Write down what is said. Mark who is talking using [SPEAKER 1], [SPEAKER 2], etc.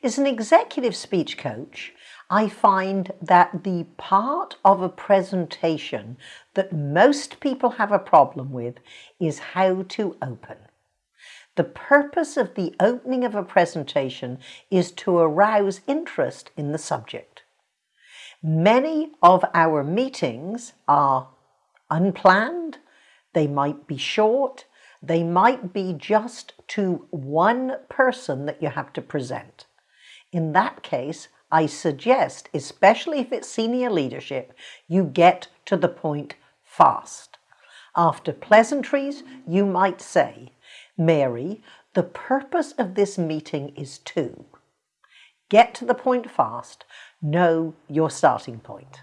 [SPEAKER 1] As an executive speech coach, I find that the part of a presentation that most people have a problem with is how to open. The purpose of the opening of a presentation is to arouse interest in the subject. Many of our meetings are unplanned, they might be short, they might be just to one person that you have to present. In that case, I suggest, especially if it's senior leadership, you get to the point fast. After pleasantries, you might say, Mary, the purpose of this meeting is to get to the point fast, know your starting point.